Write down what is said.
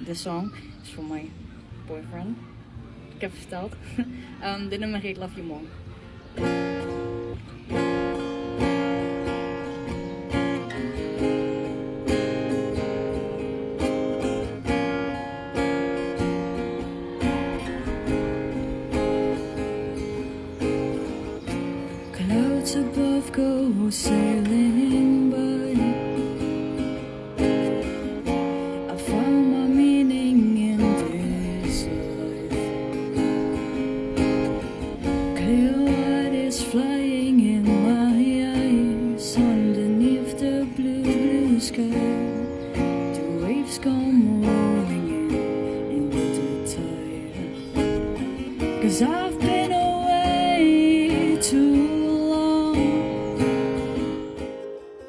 This song is for my boyfriend. Ik heb verteld. um, dit nummer heet Love You More. Clouds above go sailing pale light is flying in my eyes Underneath the blue, blue sky. The waves come rolling in, the tide. Cause I